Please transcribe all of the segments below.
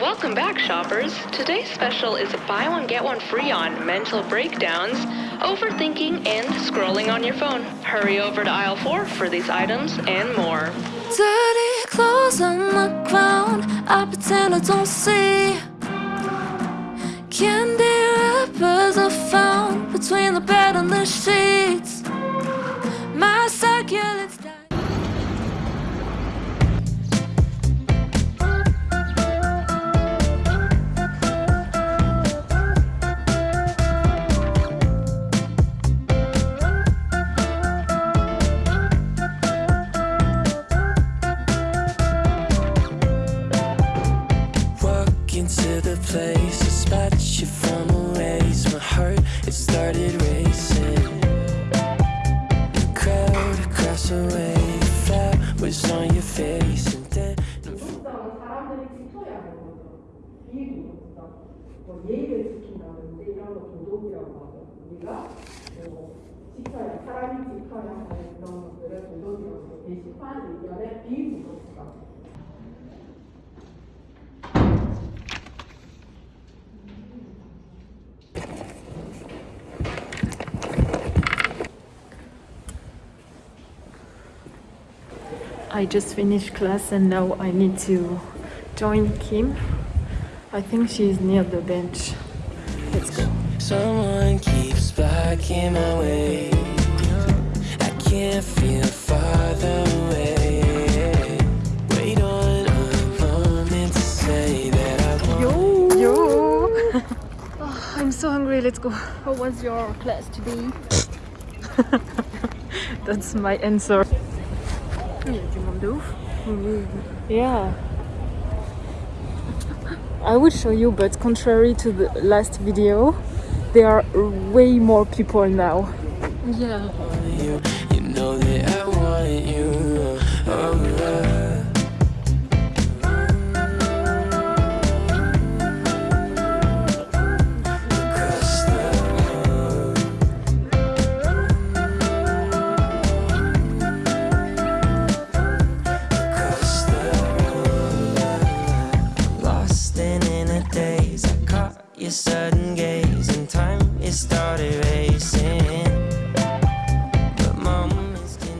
Welcome back, shoppers. Today's special is a buy one get one free on mental breakdowns, overthinking, and scrolling on your phone. Hurry over to aisle 4 for these items and more. Dirty clothes on the ground. I pretend I don't see. Candy wrappers are found between the bed and the sheets. 뭐 예의를 지킨다든지 이런 거 도덕이라고 하죠. 우리가 뭐 지켜야 사람이 지켜야 하는 그런 것들을 도덕이라고 게시판 의견의 비도덕이다. I just finished class and now I need to join Kim. I think she's near the bench. Let's go. Someone keeps blocking my way. I can't feel farther away. Wait on a moment to say that I want. Yo! Yo! Oh, I'm so hungry, let's go. How was your class today? That's my answer. Il y a du monde de. Yeah. I will show you, but contrary to the last video, there are way more people now. Yeah. you. Know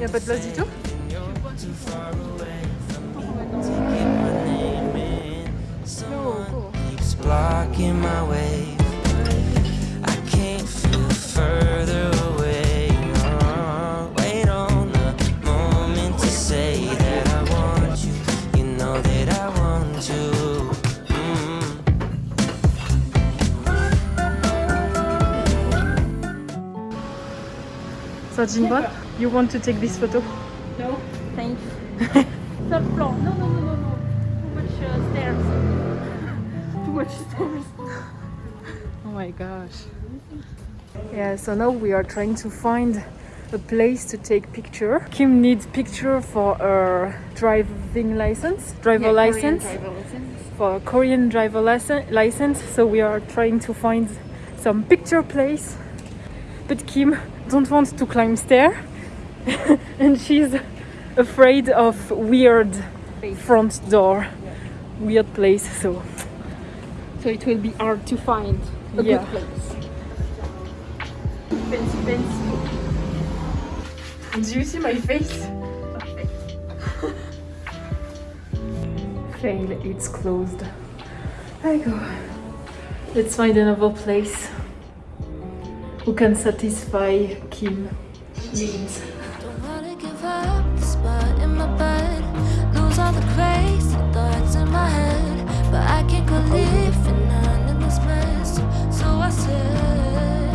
Y'a pas de place du tout blocking my way. I can't feel further away. Wait on a moment to say that I want you. You know that I want. Mm. You want to take this photo? No, thanks. Third floor. No, no, no, no, no. Too much uh, stairs. Too much stairs. Oh my gosh. Yeah, so now we are trying to find a place to take picture. Kim needs picture for her driving license, driver license, for Korean driver license, license. So we are trying to find some picture place. But Kim don't want to climb stair, and she's afraid of weird front door, weird place. So So it will be hard to find a Yeah. good place. Fancy, fancy. Do you see my face? Fail, it's closed. I go. Let's find another place who can satisfy Kim needs. Don't wanna give up the spot in my bed. Lose all the crazy thoughts in my head. But I can't go living on in this mess. So I said,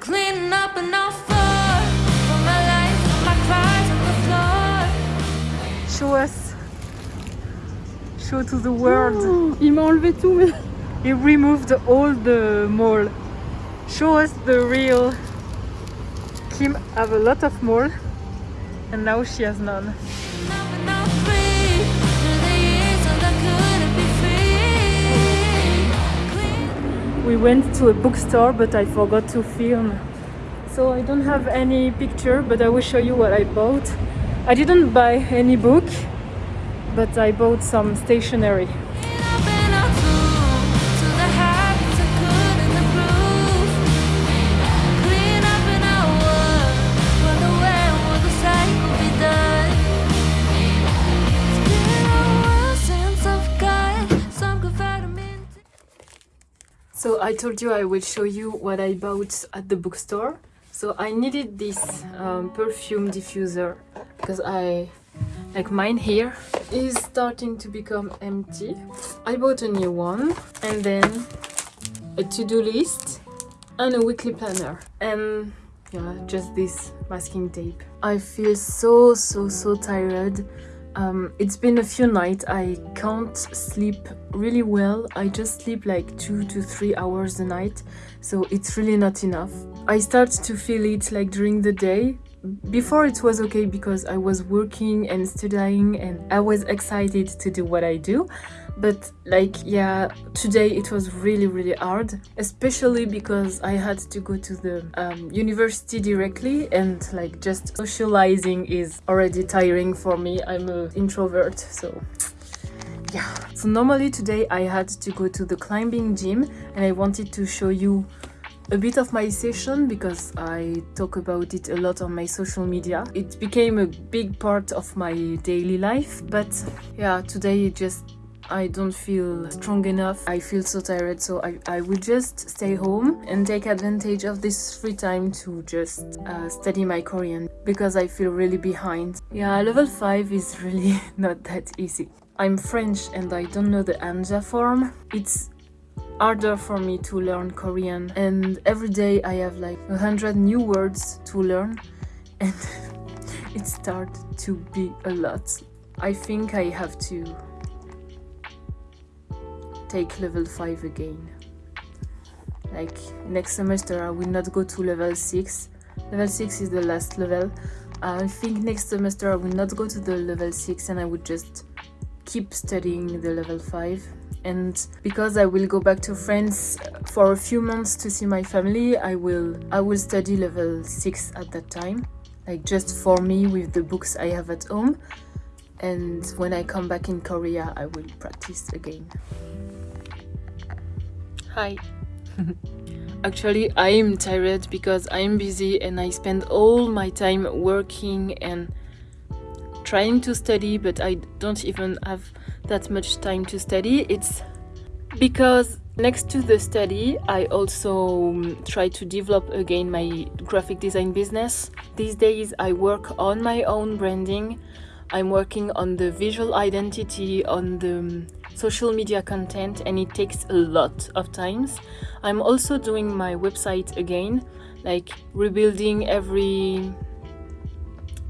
cleaning up an offer for my life, my cries on the floor. Show us. Show to the world. Il m'a enlevé tout, mais. He removed all the mole. Show us the real. Kim have a lot of mole and now she has none. We went to a bookstore but I forgot to film. So I don't have any picture but I will show you what I bought. I didn't buy any book but I bought some stationery. I told you I will show you what I bought at the bookstore. So I needed this um, perfume diffuser because I like mine here is starting to become empty. I bought a new one and then a to-do list and a weekly planner and yeah just this masking tape. I feel so so so tired um, it's been a few nights I can't sleep really well. I just sleep like two to three hours a night, so it's really not enough. I start to feel it like during the day. Before it was okay because I was working and studying and I was excited to do what I do but like yeah today it was really really hard especially because i had to go to the um, university directly and like just socializing is already tiring for me i'm an introvert so yeah so normally today i had to go to the climbing gym and i wanted to show you a bit of my session because I talk about it a lot on my social media. It became a big part of my daily life, but yeah, today it just I don't feel strong enough. I feel so tired, so I, I will just stay home and take advantage of this free time to just uh, study my Korean because I feel really behind. Yeah, level 5 is really not that easy. I'm French and I don't know the Hanja form. It's harder for me to learn Korean and every day I have like a hundred new words to learn and it starts to be a lot. I think I have to take level 5 again. Like next semester I will not go to level 6. Level 6 is the last level. I think next semester I will not go to the level 6 and I would just keep studying the level 5 and because I will go back to France for a few months to see my family I will I will study level 6 at that time like just for me with the books I have at home and when I come back in Korea I will practice again. Hi. Actually, I am tired because I am busy and I spend all my time working and trying to study, but I don't even have that much time to study. It's because next to the study, I also um, try to develop again my graphic design business. These days, I work on my own branding. I'm working on the visual identity, on the um, social media content and it takes a lot of times. I'm also doing my website again, like rebuilding every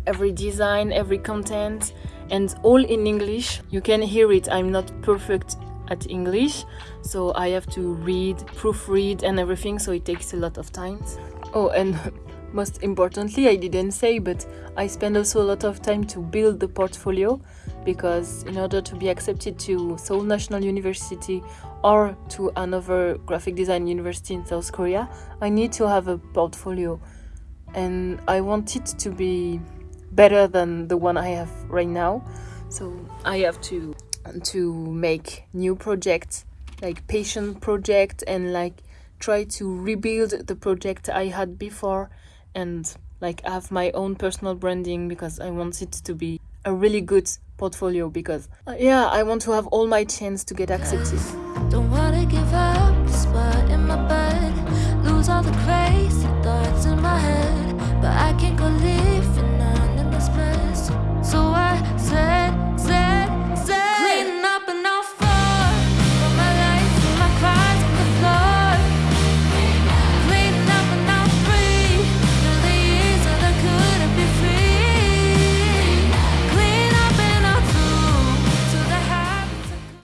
every design, every content and all in English. You can hear it, I'm not perfect at English, so I have to read, proofread and everything, so it takes a lot of time. Oh, and most importantly, I didn't say, but I spend also a lot of time to build the portfolio because in order to be accepted to Seoul National University or to another graphic design university in South Korea, I need to have a portfolio and I want it to be better than the one I have right now. So I have to to make new projects like patient project and like try to rebuild the project I had before and like have my own personal branding because I want it to be a really good portfolio because uh, yeah, I want to have all my chance to get accepted. Don't wanna give up, this in my bed, lose all the crazy thoughts in my head, but I can't go live